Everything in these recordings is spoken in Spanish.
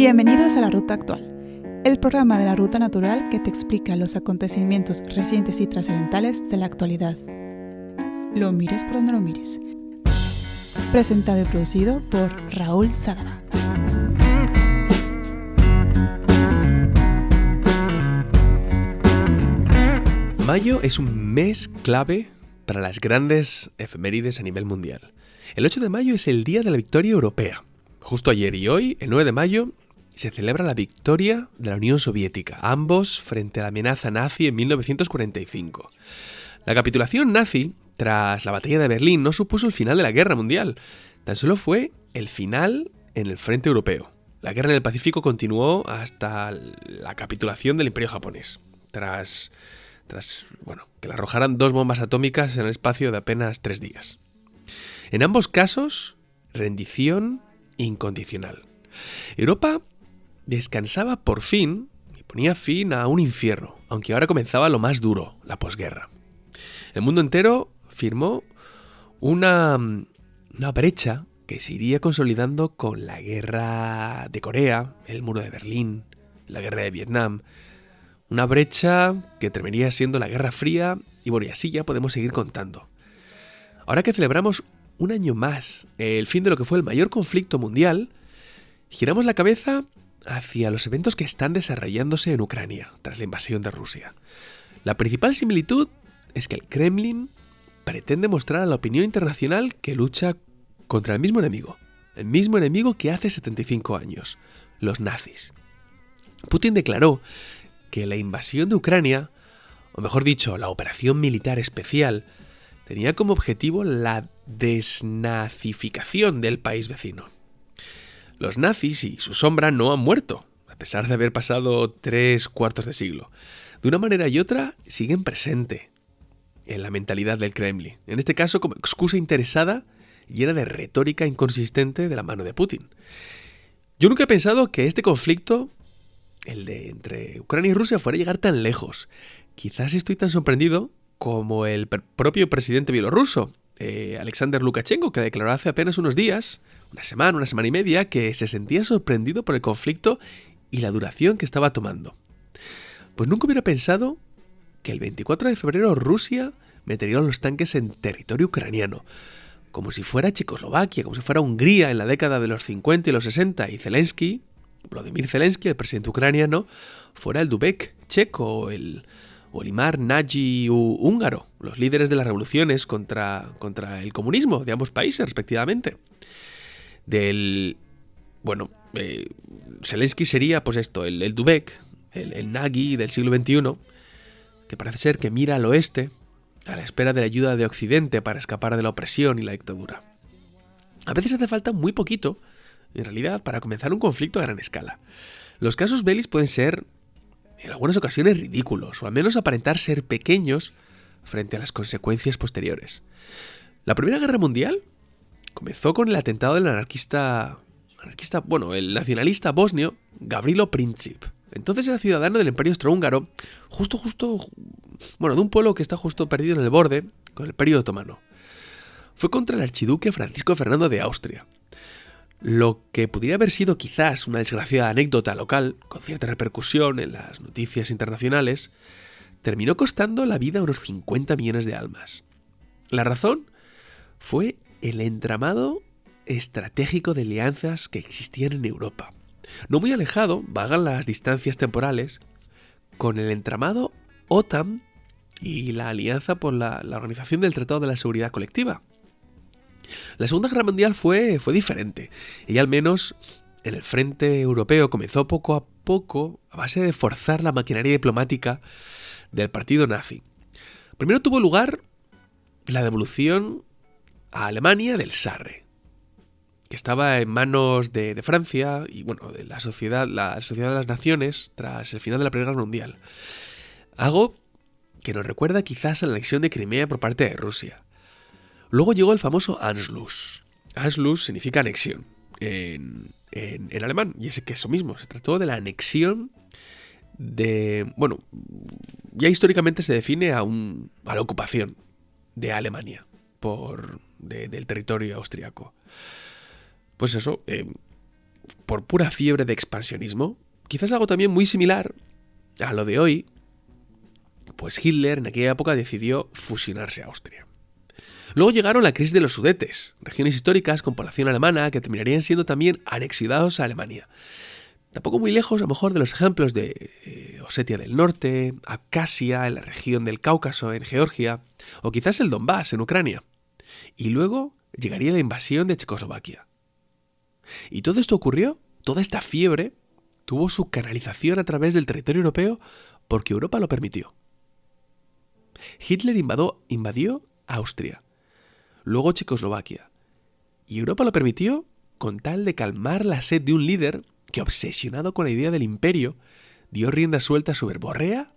Bienvenidos a la Ruta Actual, el programa de la Ruta Natural que te explica los acontecimientos recientes y trascendentales de la actualidad. Lo mires por donde lo mires. Presentado y producido por Raúl Sadaba. Mayo es un mes clave para las grandes efemérides a nivel mundial. El 8 de mayo es el Día de la Victoria Europea. Justo ayer y hoy, el 9 de mayo, se celebra la victoria de la Unión Soviética, ambos frente a la amenaza nazi en 1945. La capitulación nazi, tras la batalla de Berlín, no supuso el final de la guerra mundial, tan solo fue el final en el frente europeo. La guerra en el Pacífico continuó hasta la capitulación del Imperio japonés, tras, tras bueno, que le arrojaran dos bombas atómicas en el espacio de apenas tres días. En ambos casos, rendición incondicional. Europa descansaba por fin y ponía fin a un infierno, aunque ahora comenzaba lo más duro, la posguerra. El mundo entero firmó una, una brecha que se iría consolidando con la guerra de Corea, el muro de Berlín, la guerra de Vietnam. Una brecha que terminaría siendo la Guerra Fría y bueno, y así ya podemos seguir contando. Ahora que celebramos un año más el fin de lo que fue el mayor conflicto mundial, giramos la cabeza hacia los eventos que están desarrollándose en Ucrania tras la invasión de Rusia. La principal similitud es que el Kremlin pretende mostrar a la opinión internacional que lucha contra el mismo enemigo, el mismo enemigo que hace 75 años, los nazis. Putin declaró que la invasión de Ucrania, o mejor dicho, la operación militar especial, tenía como objetivo la desnazificación del país vecino. Los nazis y su sombra no han muerto, a pesar de haber pasado tres cuartos de siglo. De una manera y otra siguen presente en la mentalidad del Kremlin, en este caso como excusa interesada llena de retórica inconsistente de la mano de Putin. Yo nunca he pensado que este conflicto, el de entre Ucrania y Rusia, fuera a llegar tan lejos. Quizás estoy tan sorprendido como el propio presidente bielorruso, eh, Alexander Lukashenko, que declaró hace apenas unos días, una semana, una semana y media, que se sentía sorprendido por el conflicto y la duración que estaba tomando. Pues nunca hubiera pensado que el 24 de febrero Rusia metería los tanques en territorio ucraniano, como si fuera Checoslovaquia, como si fuera Hungría en la década de los 50 y los 60, y Zelensky, Vladimir Zelensky, el presidente ucraniano, fuera el Dubek checo o el, Olimar Nagy húngaro, los líderes de las revoluciones contra, contra el comunismo de ambos países, respectivamente. Del. Bueno, eh, Zelensky sería, pues esto, el, Dubek, el, el Nagy del siglo XXI, que parece ser que mira al oeste a la espera de la ayuda de Occidente para escapar de la opresión y la dictadura. A veces hace falta muy poquito, en realidad, para comenzar un conflicto a gran escala. Los casos belis pueden ser en algunas ocasiones ridículos, o al menos aparentar ser pequeños frente a las consecuencias posteriores. La Primera Guerra Mundial comenzó con el atentado del anarquista, anarquista bueno, el nacionalista bosnio Gavrilo Princip. Entonces era ciudadano del Imperio Austrohúngaro, justo, justo, bueno, de un pueblo que está justo perdido en el borde con el Imperio Otomano. Fue contra el archiduque Francisco Fernando de Austria, lo que podría haber sido quizás una desgraciada anécdota local, con cierta repercusión en las noticias internacionales, terminó costando la vida a unos 50 millones de almas. La razón fue el entramado estratégico de alianzas que existían en Europa. No muy alejado, vagan las distancias temporales, con el entramado OTAN y la alianza por la, Organización del Tratado de la Seguridad Colectiva, la Segunda Guerra Mundial fue, fue diferente, y al menos en el frente europeo comenzó poco a poco a base de forzar la maquinaria diplomática del partido nazi. Primero tuvo lugar la devolución a Alemania del Sarre, que estaba en manos de, Francia y bueno, de la sociedad, la sociedad de las naciones tras el final de la Primera Guerra Mundial. Algo que nos recuerda quizás a la anexión de Crimea por parte de Rusia. Luego llegó el famoso Anschluss. Anschluss significa anexión en, alemán, y es que eso mismo, se trató de la anexión de... Bueno, ya históricamente se define a, un, a la ocupación de Alemania por, del territorio austriaco. Pues eso, eh, por pura fiebre de expansionismo, quizás algo también muy similar a lo de hoy, pues Hitler en aquella época decidió fusionarse a Austria. Luego llegaron la crisis de los Sudetes, regiones históricas con población alemana que terminarían siendo también anexionados a Alemania. Tampoco muy lejos, a lo mejor, de los ejemplos de eh, Osetia del Norte, Abcasia, en la región del Cáucaso, en Georgia, o quizás el Donbass, en Ucrania. Y luego llegaría la invasión de Checoslovaquia. Y todo esto ocurrió, toda esta fiebre, tuvo su canalización a través del territorio europeo porque Europa lo permitió. Hitler invadió Austria, luego Checoslovaquia, y Europa lo permitió con tal de calmar la sed de un líder que, obsesionado con la idea del imperio, dio rienda suelta a su verborrea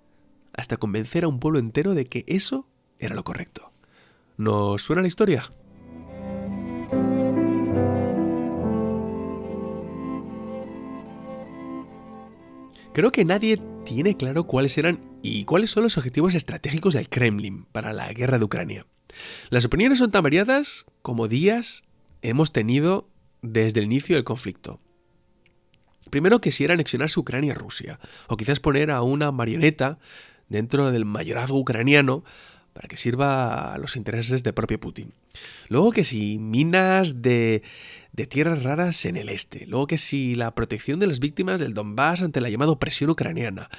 hasta convencer a un pueblo entero de que eso era lo correcto. ¿Nos suena la historia? Creo que nadie tiene claro cuáles eran y cuáles son los objetivos estratégicos del Kremlin para la guerra de Ucrania. Las opiniones son tan variadas como días hemos tenido desde el inicio del conflicto. Primero que si era anexionarse Ucrania a Rusia, o quizás poner a una marioneta dentro del mayorazgo ucraniano para que sirva a los intereses de propio Putin. Luego que si minas de, de tierras raras en el este. Luego que si la protección de las víctimas del Donbass ante la llamada opresión ucraniana.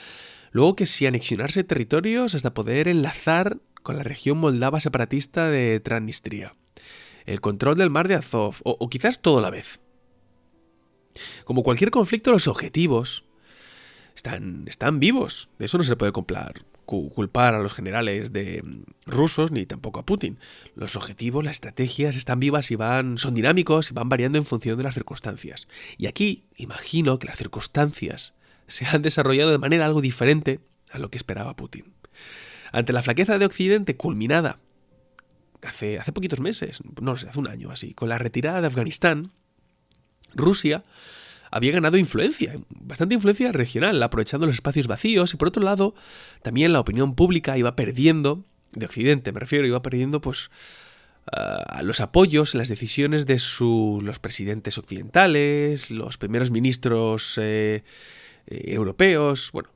Luego que si anexionarse territorios hasta poder enlazar con la región moldava separatista de Transnistria. El control del mar de Azov, o, quizás todo a la vez. Como cualquier conflicto, los objetivos están, están vivos. De eso no se puede comprar, culpar a los generales de mm, rusos ni tampoco a Putin. Los objetivos, las estrategias están vivas y van, son dinámicos y van variando en función de las circunstancias. Y aquí imagino que las circunstancias se han desarrollado de manera algo diferente a lo que esperaba Putin. Ante la flaqueza de Occidente culminada hace, hace poquitos meses, no sé, hace un año así, con la retirada de Afganistán, Rusia había ganado influencia, bastante influencia regional, aprovechando los espacios vacíos y por otro lado, también la opinión pública iba perdiendo, de Occidente me refiero, iba perdiendo pues los apoyos en las decisiones de los presidentes occidentales, los primeros ministros eh, eh, europeos, bueno,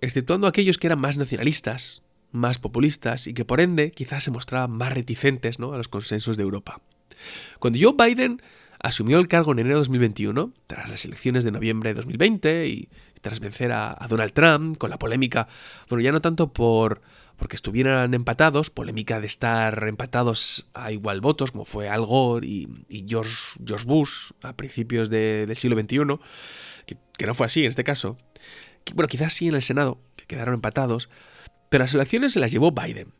exceptuando aquellos que eran más nacionalistas, más populistas y que por ende quizás se mostraban más reticentes ¿no? a los consensos de Europa. Cuando Joe Biden asumió el cargo en enero de 2021, tras las elecciones de noviembre de 2020 y tras vencer a, Donald Trump con la polémica, bueno, ya no tanto por porque estuvieran empatados, polémica de estar empatados a igual votos, como fue Al Gore y, George, George, Bush a principios del siglo XXI, que, no fue así en este caso. bueno, quizás sí en el Senado, que quedaron empatados, pero las elecciones se las llevó Biden.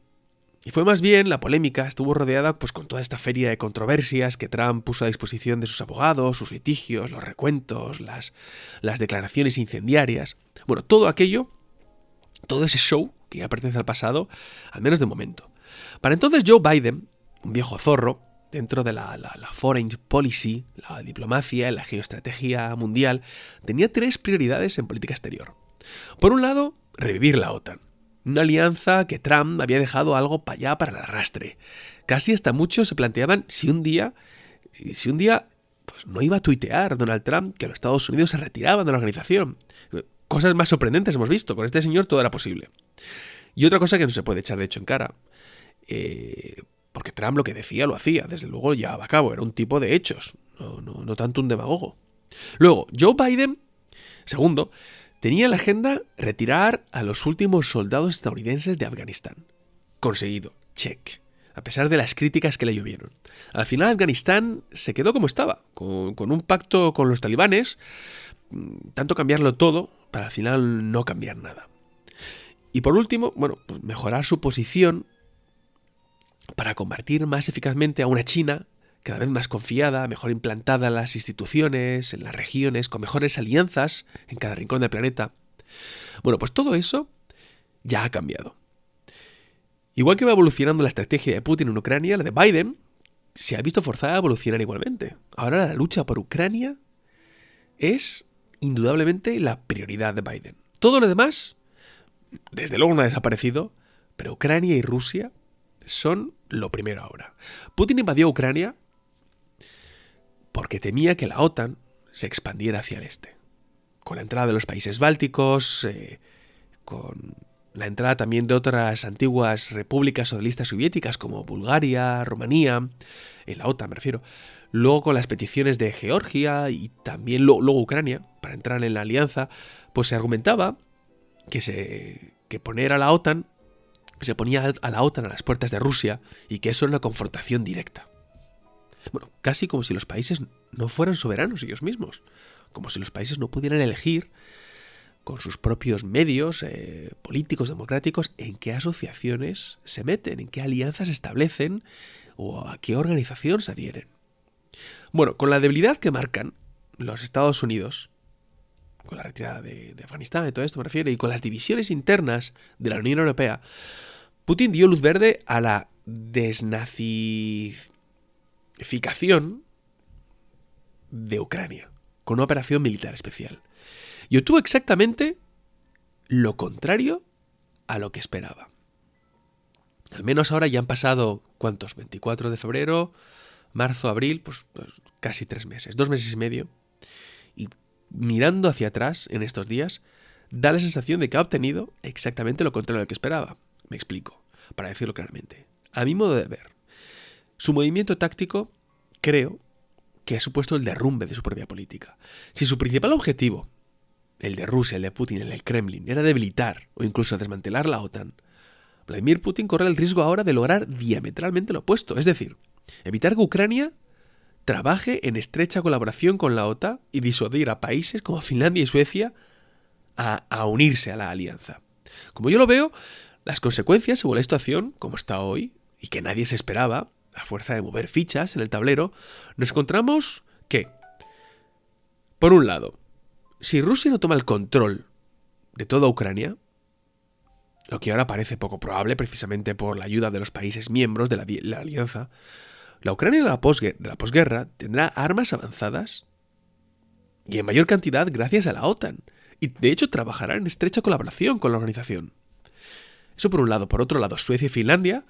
Y fue más bien la polémica estuvo rodeada pues con toda esta feria de controversias que Trump puso a disposición de sus abogados, sus litigios, los recuentos, las, las declaraciones incendiarias. Bueno, todo aquello, todo ese show que ya pertenece al pasado, al menos de momento. Para entonces Joe Biden, un viejo zorro, dentro de la, la, la, foreign policy, la diplomacia, la geoestrategia mundial, tenía tres prioridades en política exterior. Por un lado, revivir la OTAN. Una alianza que Trump había dejado algo para allá para el arrastre. Casi hasta muchos se planteaban si un día, si un día pues no iba a tuitear Donald Trump que los Estados Unidos se retiraban de la organización. Cosas más sorprendentes hemos visto. Con este señor todo era posible. Y otra cosa que no se puede echar de hecho en cara. Eh, porque Trump lo que decía lo hacía. Desde luego llevaba a cabo. Era un tipo de hechos. No, no, no tanto un demagogo. Luego, Joe Biden, segundo, tenía en la agenda retirar a los últimos soldados estadounidenses de Afganistán. Conseguido, check. A pesar de las críticas que le llovieron. Al final Afganistán se quedó como estaba, con, un pacto con los talibanes, mm, tanto cambiarlo todo para al final no cambiar nada. Y por último, bueno, pues mejorar su posición para combatir más eficazmente a una China cada vez más confiada, mejor implantada en las instituciones, en las regiones, con mejores alianzas en cada rincón del planeta. Bueno, pues todo eso ya ha cambiado. Igual que va evolucionando la estrategia de Putin en Ucrania, la de Biden se ha visto forzada a evolucionar igualmente. Ahora la lucha por Ucrania es indudablemente la prioridad de Biden. Todo lo demás, desde luego no ha desaparecido, pero Ucrania y Rusia son lo primero ahora. Putin invadió Ucrania porque temía que la OTAN se expandiera hacia el este. Con la entrada de los países bálticos, eh, con la entrada también de otras antiguas repúblicas socialistas soviéticas como Bulgaria, Rumanía, en la OTAN me refiero, luego con las peticiones de Georgia y también luego Ucrania para entrar en la alianza, pues se argumentaba que, se, que poner a la OTAN, se ponía a la OTAN a las puertas de Rusia y que eso era una confrontación directa. Bueno, casi como si los países no fueran soberanos ellos mismos, como si los países no pudieran elegir con sus propios medios eh, políticos democráticos en qué asociaciones se meten, en qué alianzas establecen o a qué organización se adhieren. Bueno, con la debilidad que marcan los Estados Unidos, con la retirada de, Afganistán y todo esto me refiero, y con las divisiones internas de la Unión Europea, Putin dio luz verde a la desnazificación de Ucrania, con una operación militar especial y obtuvo exactamente lo contrario a lo que esperaba. Al menos ahora ya han pasado, ¿cuántos? 24 de febrero, marzo, abril, pues, pues, casi tres meses, dos meses y medio. Y mirando hacia atrás en estos días, da la sensación de que ha obtenido exactamente lo contrario a lo que esperaba. Me explico, para decirlo claramente. A mi modo de ver, su movimiento táctico, creo, que ha supuesto el derrumbe de su propia política. Si su principal objetivo el de Rusia, el de Putin, el del Kremlin, era debilitar o incluso desmantelar la OTAN, Vladimir Putin corre el riesgo ahora de lograr diametralmente lo opuesto, es decir, evitar que Ucrania trabaje en estrecha colaboración con la OTAN y disuadir a países como Finlandia y Suecia a, a unirse a la alianza. Como yo lo veo, las consecuencias según la situación, como está hoy, y que nadie se esperaba, a fuerza de mover fichas en el tablero, nos encontramos que, por un lado, si Rusia no toma el control de toda Ucrania, lo que ahora parece poco probable precisamente por la ayuda de los países miembros de la, alianza, la Ucrania de la, posguerra tendrá armas avanzadas y en mayor cantidad gracias a la OTAN, y de hecho trabajará en estrecha colaboración con la organización. Eso por un lado. Por otro lado, Suecia y Finlandia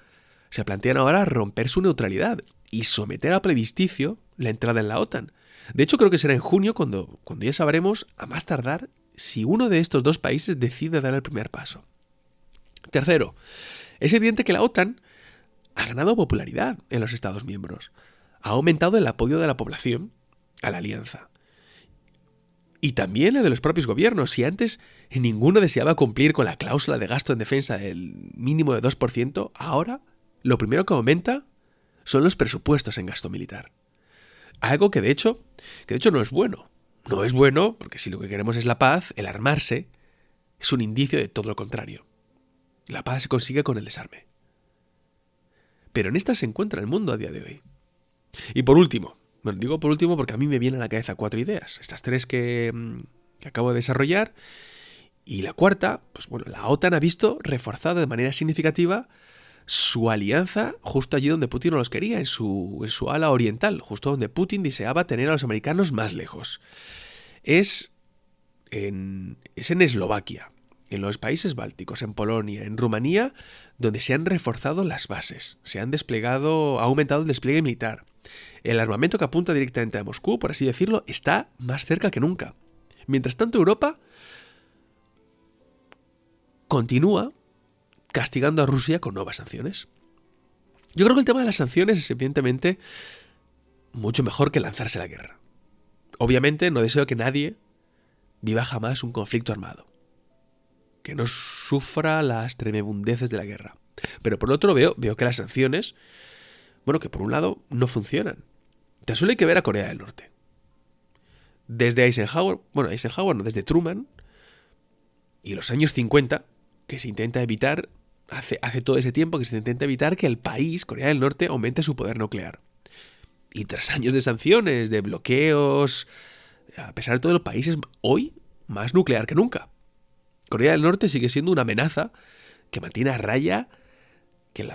se plantean ahora romper su neutralidad y someter a plebiscicio la entrada en la OTAN, de hecho, creo que será en junio cuando, cuando ya sabremos, a más tardar, si uno de estos dos países decide dar el primer paso. Tercero, es evidente que la OTAN ha ganado popularidad en los Estados miembros. Ha aumentado el apoyo de la población a la alianza. Y también el de los propios gobiernos. Si antes ninguno deseaba cumplir con la cláusula de gasto en defensa del mínimo de 2%, ahora lo primero que aumenta son los presupuestos en gasto militar. Algo que de hecho, que de hecho no es bueno. No es bueno porque si lo que queremos es la paz, el armarse es un indicio de todo lo contrario. La paz se consigue con el desarme. Pero en esta se encuentra el mundo a día de hoy. Y por último, bueno, digo por último porque a mí me vienen a la cabeza cuatro ideas. Estas tres que, mm, que acabo de desarrollar. Y la cuarta, pues bueno, la OTAN ha visto reforzada de manera significativa su alianza justo allí donde Putin no los quería, en su, en su ala oriental, justo donde Putin deseaba tener a los americanos más lejos. Es en, es en Eslovaquia, en los países bálticos, en Polonia, en Rumanía, donde se han reforzado las bases, se han desplegado, ha aumentado el despliegue militar. El armamento que apunta directamente a Moscú, por así decirlo, está más cerca que nunca. Mientras tanto, Europa continúa castigando a Rusia con nuevas sanciones. Yo creo que el tema de las sanciones es evidentemente mucho mejor que lanzarse a la guerra. Obviamente no deseo que nadie viva jamás un conflicto armado, que no sufra las tremebundeces de la guerra. Pero por otro veo, veo que las sanciones, bueno, que por un lado no funcionan. Te suele que ver a Corea del Norte. Desde Eisenhower, bueno, Eisenhower no, desde Truman y los años 50, que se intenta evitar hace, todo ese tiempo que se intenta evitar que el país, Corea del Norte, aumente su poder nuclear. Y tras años de sanciones, de bloqueos, a pesar de todo, el país es hoy más nuclear que nunca. Corea del Norte sigue siendo una amenaza que mantiene a raya que,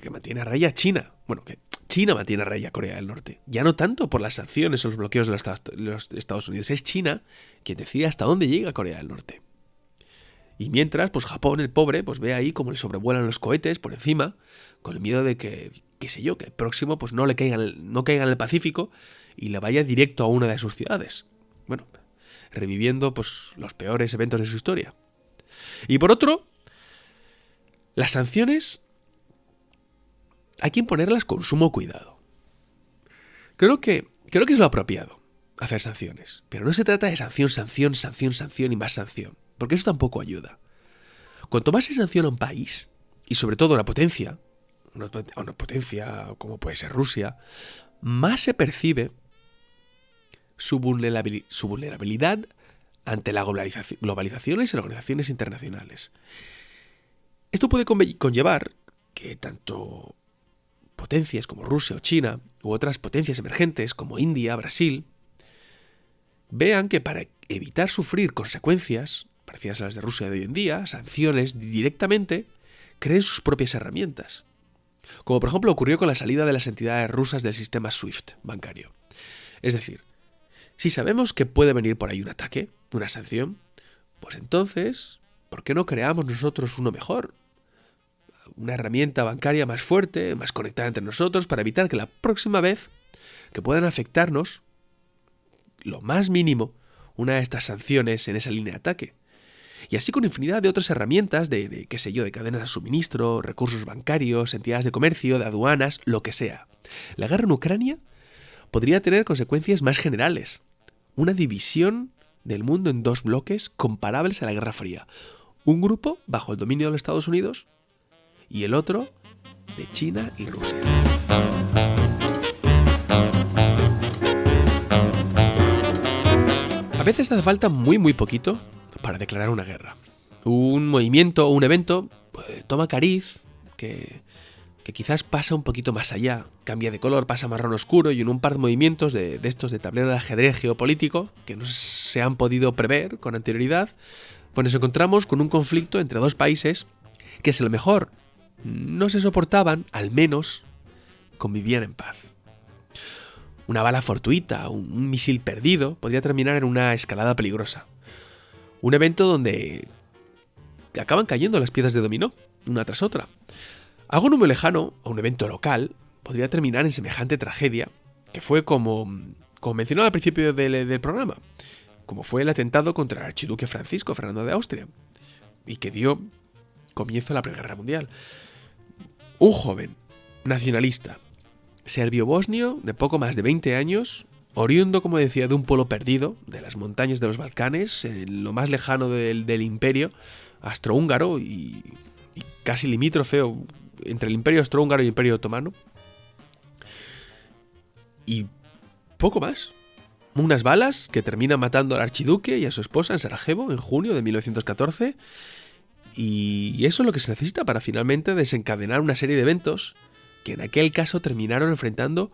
que mantiene a raya China. Bueno, que China mantiene a raya Corea del Norte. Ya no tanto por las sanciones o los bloqueos de los Estados Unidos. Es China quien decide hasta dónde llega Corea del Norte. Y mientras, pues Japón, el pobre, pues ve ahí como le sobrevuelan los cohetes por encima, con el miedo de que, qué sé yo, que el próximo pues no le caiga, no caiga en el Pacífico y le vaya directo a una de sus ciudades. Bueno, reviviendo pues, los peores eventos de su historia. Y por otro, las sanciones hay que imponerlas con sumo cuidado. Creo que, creo que es lo apropiado hacer sanciones, pero no se trata de sanción, sanción, sanción, sanción y más sanción, porque eso tampoco ayuda. Cuanto más se sanciona un país, y sobre todo una potencia, una, potencia como puede ser Rusia, más se percibe su, vulnerabilidad ante la globalización y las organizaciones internacionales. Esto puede conllevar que tanto potencias como Rusia o China, u otras potencias emergentes como India, Brasil, vean que para evitar sufrir consecuencias parecidas a las de Rusia de hoy en día, sanciones directamente, creen sus propias herramientas. Como por ejemplo ocurrió con la salida de las entidades rusas del sistema SWIFT bancario. Es decir, si sabemos que puede venir por ahí un ataque, una sanción, pues entonces, ¿por qué no creamos nosotros uno mejor? Una herramienta bancaria más fuerte, más conectada entre nosotros, para evitar que la próxima vez que puedan afectarnos, lo más mínimo, una de estas sanciones en esa línea de ataque. Y así con infinidad de otras herramientas de, qué sé yo, de cadenas de suministro, recursos bancarios, entidades de comercio, de aduanas, lo que sea. La guerra en Ucrania podría tener consecuencias más generales. Una división del mundo en dos bloques comparables a la Guerra Fría. Un grupo bajo el dominio de los Estados Unidos y el otro de China y Rusia. A veces hace falta muy muy poquito para declarar una guerra. Un movimiento o un evento pues, toma cariz que, quizás pasa un poquito más allá, cambia de color, pasa marrón oscuro y en un par de movimientos de, de estos de tablero de ajedrez geopolítico que no se han podido prever con anterioridad, pues nos encontramos con un conflicto entre dos países que si a lo mejor no se soportaban, al menos convivían en paz. Una bala fortuita, un misil perdido, podría terminar en una escalada peligrosa. Un evento donde acaban cayendo las piezas de dominó, una tras otra. Algo no lejano, a un evento local, podría terminar en semejante tragedia, que fue como, como al principio del, programa, como fue el atentado contra el archiduque Francisco Fernando de Austria, y que dio comienzo a la Primera Guerra Mundial. Un joven, nacionalista, serbio-bosnio de poco más de 20 años, Oriundo, como decía, de un pueblo perdido, de las montañas de los Balcanes, en lo más lejano del, imperio astrohúngaro y, y, casi limítrofe entre el imperio astrohúngaro y el imperio otomano. Y poco más. Unas balas que terminan matando al archiduque y a su esposa en Sarajevo en junio de 1914. Y eso es lo que se necesita para finalmente desencadenar una serie de eventos que en aquel caso terminaron enfrentando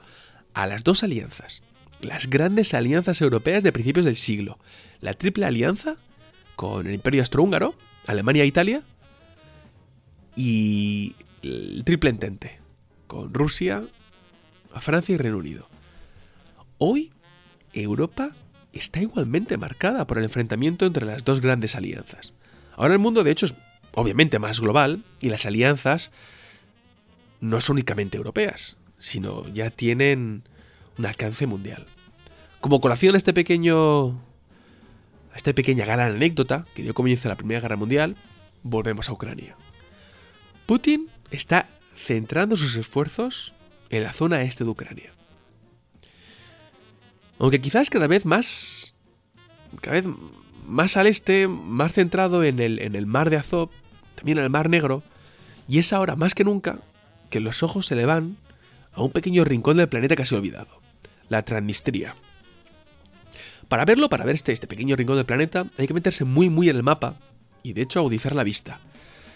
a las dos alianzas, las grandes alianzas europeas de principios del siglo. La triple alianza con el Imperio Austrohúngaro, Alemania e Italia, y el triple entente con Rusia, Francia y Reino Unido. Hoy, Europa está igualmente marcada por el enfrentamiento entre las dos grandes alianzas. Ahora el mundo, de hecho, es obviamente más global y las alianzas no son únicamente europeas, sino ya tienen un alcance mundial. Como colación a este pequeño. a esta pequeña gran anécdota que dio comienzo a la Primera Guerra Mundial, volvemos a Ucrania. Putin está centrando sus esfuerzos en la zona este de Ucrania. Aunque quizás cada vez más. cada vez más al este, más centrado en el, en el mar de Azov, también en el mar Negro, y es ahora más que nunca que los ojos se le van a un pequeño rincón del planeta casi olvidado, la Transnistria. Para verlo, para ver este, este pequeño rincón del planeta, hay que meterse muy muy en el mapa y de hecho agudizar la vista.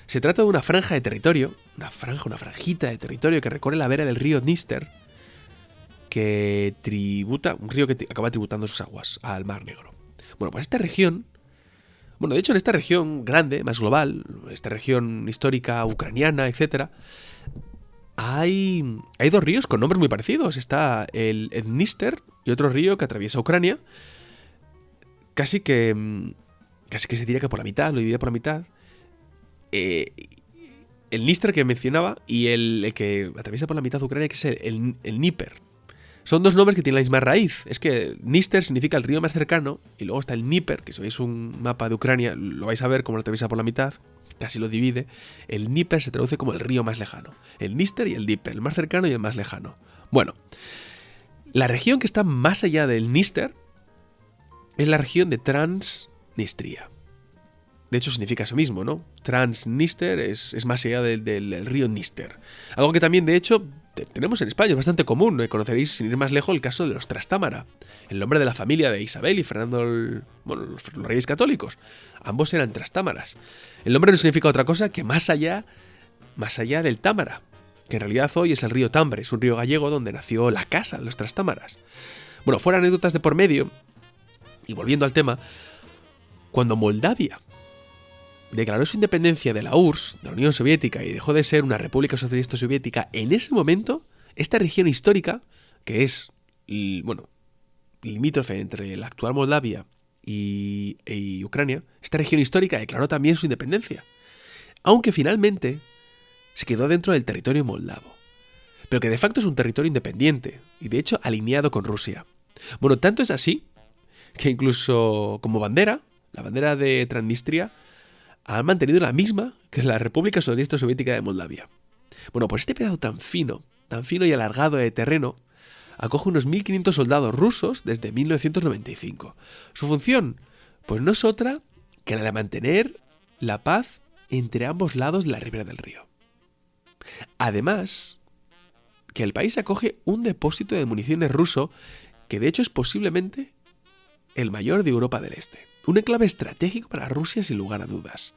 Se trata de una franja de territorio, una franja, una franjita de territorio que recorre la vera del río Dnister, que tributa, un río que acaba tributando sus aguas al Mar Negro. Bueno, pues esta región, bueno, de hecho en esta región grande, más global, esta región histórica ucraniana, etcétera, hay, dos ríos con nombres muy parecidos. Está el Dnister y otro río que atraviesa Ucrania. Casi que. Mm, casi que se diría que por la mitad, lo divide por la mitad. Eh, el Dnister que mencionaba y el, que atraviesa por la mitad Ucrania, que es el, el, Son dos nombres que tienen la misma raíz. Es que Nister significa el río más cercano y luego está el Dnieper, que si veis un mapa de Ucrania lo vais a ver como lo atraviesa por la mitad, casi lo divide. El Dnieper se traduce como el río más lejano. El Nister y el Dnieper, el más cercano y el más lejano. Bueno, la región que está más allá del Nister es la región de Transnistria. De hecho, significa eso mismo, ¿no? Transnister es, es más allá del, río Nister. Algo que también, de hecho, tenemos en España, es bastante común. ¿no? Conoceréis, sin ir más lejos, el caso de los Trastámara. El nombre de la familia de Isabel y Fernando, bueno, los, reyes católicos. Ambos eran Trastámaras. El nombre no significa otra cosa que más allá, más allá del Támara, que en realidad hoy es el río Tambre, es un río gallego donde nació la casa de los Trastámaras. Bueno, fuera anécdotas de por medio, y volviendo al tema, cuando Moldavia declaró su independencia de la URSS, de la Unión Soviética, y dejó de ser una república socialista soviética, en ese momento, esta región histórica, que es, bueno, limítrofe entre la actual Moldavia y, y Ucrania, esta región histórica declaró también su independencia. Aunque finalmente se quedó dentro del territorio moldavo. Pero que de facto es un territorio independiente, y de hecho alineado con Rusia. Bueno, tanto es así que incluso como bandera, la bandera de Transnistria, han mantenido la misma que la República Socialista Soviética de Moldavia. Bueno, pues este pedazo tan fino, tan fino y alargado de terreno, acoge unos 1.500 soldados rusos desde 1995. Su función, pues no es otra que la de mantener la paz entre ambos lados de la ribera del río. Además, que el país acoge un depósito de municiones ruso que de hecho es posiblemente el mayor de Europa del Este. Un enclave estratégico para Rusia sin lugar a dudas.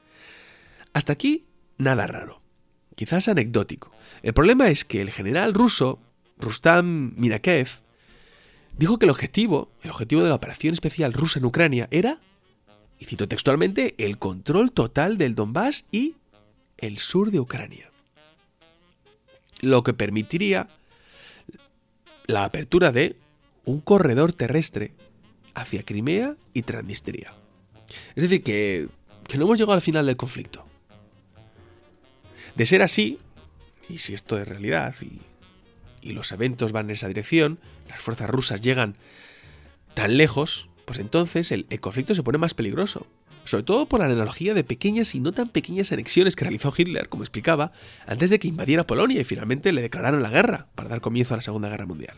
Hasta aquí, nada raro. Quizás anecdótico. El problema es que el general ruso, Rustam Minakev, dijo que el objetivo, el objetivo de la operación especial rusa en Ucrania era, y cito textualmente, el control total del Donbass y el sur de Ucrania. Lo que permitiría la apertura de un corredor terrestre hacia Crimea y Transnistria. Es decir, que, no hemos llegado al final del conflicto. De ser así, y si esto es realidad y, los eventos van en esa dirección, las fuerzas rusas llegan tan lejos, pues entonces el, el, conflicto se pone más peligroso. Sobre todo por la analogía de pequeñas y no tan pequeñas anexiones que realizó Hitler, como explicaba, antes de que invadiera Polonia y finalmente le declararon la guerra para dar comienzo a la Segunda Guerra Mundial.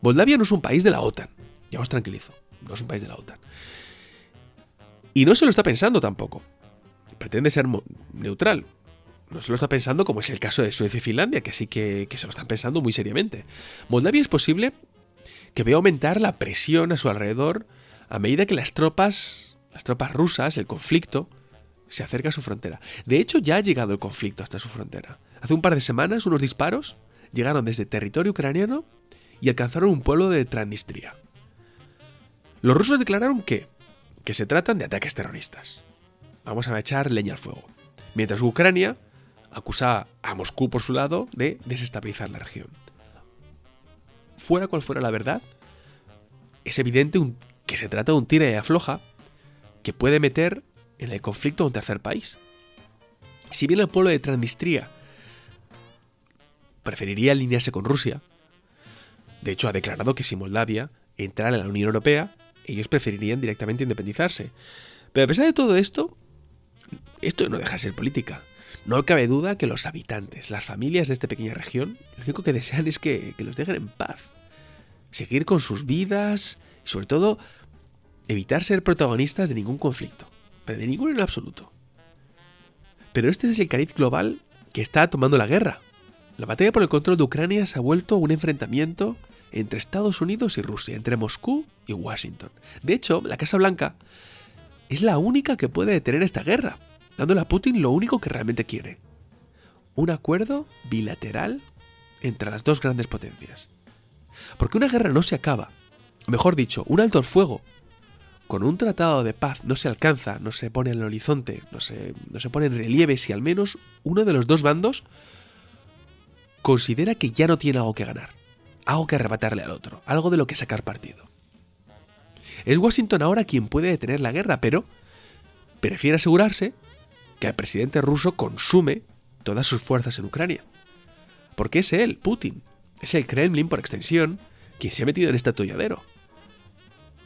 Moldavia no es un país de la OTAN, ya os tranquilizo, no es un país de la OTAN. Y no se lo está pensando tampoco. Pretende ser neutral. No se lo está pensando como es el caso de Suecia y Finlandia, que sí que, se lo están pensando muy seriamente. Moldavia es posible que vea aumentar la presión a su alrededor a medida que las tropas, las tropas rusas, el conflicto, se acerca a su frontera. De hecho, ya ha llegado el conflicto hasta su frontera. Hace un par de semanas, unos disparos llegaron desde territorio ucraniano y alcanzaron un pueblo de Transnistria. Los rusos declararon que, que se tratan de ataques terroristas. Vamos a echar leña al fuego. Mientras Ucrania acusa a Moscú por su lado de desestabilizar la región. Fuera cual fuera la verdad, es evidente que se trata de un tira y afloja que puede meter en el conflicto a un tercer país. Si bien el pueblo de Transnistria preferiría alinearse con Rusia, de hecho ha declarado que si Moldavia entrara en la Unión Europea, ellos preferirían directamente independizarse. Pero a pesar de todo esto, esto no deja de ser política. No cabe duda que los habitantes, las familias de esta pequeña región, lo único que desean es que, los dejen en paz. Seguir con sus vidas y sobre todo evitar ser protagonistas de ningún conflicto. Pero de ninguno en absoluto. Pero este es el cariz global que está tomando la guerra. La batalla por el control de Ucrania se ha vuelto un enfrentamiento entre Estados Unidos y Rusia, entre Moscú y Washington. De hecho, la Casa Blanca es la única que puede detener esta guerra, dándole a Putin lo único que realmente quiere. Un acuerdo bilateral entre las dos grandes potencias. Porque una guerra no se acaba. Mejor dicho, un alto el fuego con un tratado de paz no se alcanza, no se pone en el horizonte, no se, no se pone en relieve si al menos uno de los dos bandos considera que ya no tiene algo que ganar algo que arrebatarle al otro, algo de lo que sacar partido. Es Washington ahora quien puede detener la guerra, pero prefiere asegurarse que el presidente ruso consume todas sus fuerzas en Ucrania. Porque es él, Putin, es el Kremlin por extensión, quien se ha metido en este atolladero.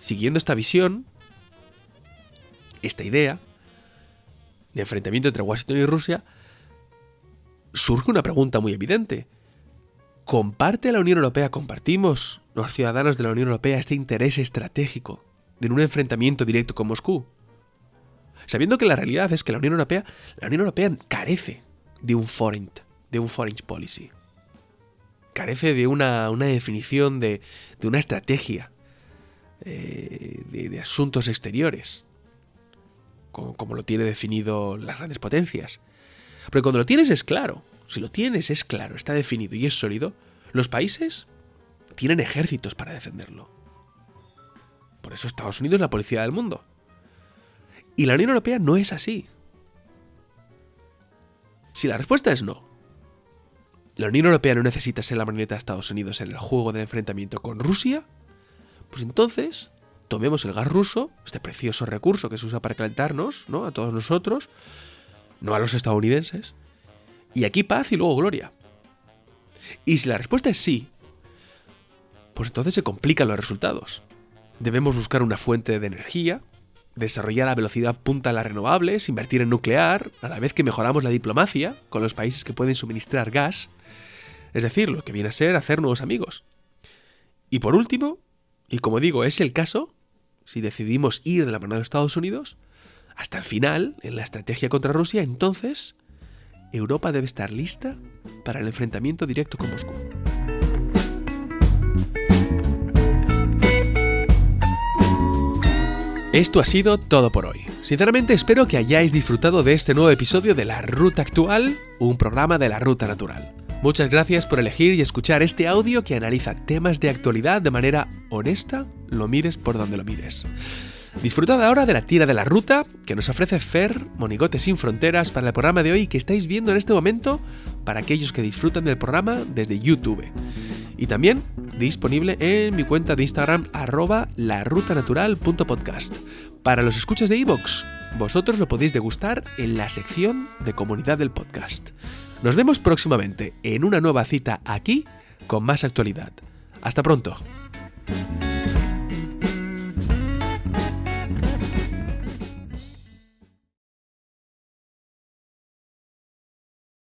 Siguiendo esta visión, esta idea de enfrentamiento entre Washington y Rusia, surge una pregunta muy evidente. ¿Comparte la Unión Europea, compartimos los ciudadanos de la Unión Europea este interés estratégico de un enfrentamiento directo con Moscú? Sabiendo que la realidad es que la Unión Europea, la Unión Europea carece de un foreign, de un foreign policy. Carece de una, definición de, de, una estrategia eh, de, asuntos exteriores, como, como lo tiene definido las grandes potencias. Pero cuando lo tienes es claro. Si lo tienes es claro, está definido y es sólido, los países tienen ejércitos para defenderlo. Por eso Estados Unidos es la policía del mundo. Y la Unión Europea no es así. Si la respuesta es no, la Unión Europea no necesita ser la marioneta de Estados Unidos en el juego del enfrentamiento con Rusia, pues entonces tomemos el gas ruso, este precioso recurso que se usa para calentarnos, ¿no? A todos nosotros, no a los estadounidenses, y aquí paz y luego gloria. Y si la respuesta es sí, pues entonces se complican los resultados. Debemos buscar una fuente de energía, desarrollar a velocidad punta las renovables, invertir en nuclear, a la vez que mejoramos la diplomacia con los países que pueden suministrar gas, es decir, lo que viene a ser hacer nuevos amigos. Y por último, y como digo, es el caso, si decidimos ir de la mano de Estados Unidos, hasta el final, en la estrategia contra Rusia, entonces Europa debe estar lista para el enfrentamiento directo con Moscú. Esto ha sido todo por hoy. Sinceramente espero que hayáis disfrutado de este nuevo episodio de La Ruta Actual, un programa de la Ruta Natural. Muchas gracias por elegir y escuchar este audio que analiza temas de actualidad de manera honesta, lo mires por donde lo mires. Disfrutad ahora de la tira de la ruta que nos ofrece Fer, Monigote sin Fronteras, para el programa de hoy que estáis viendo en este momento para aquellos que disfrutan del programa desde YouTube. Y también disponible en mi cuenta de Instagram arroba larutanatural.podcast. Para los escuchas de iVoox, vosotros lo podéis degustar en la sección de comunidad del podcast. Nos vemos próximamente en una nueva cita aquí con más actualidad. Hasta pronto.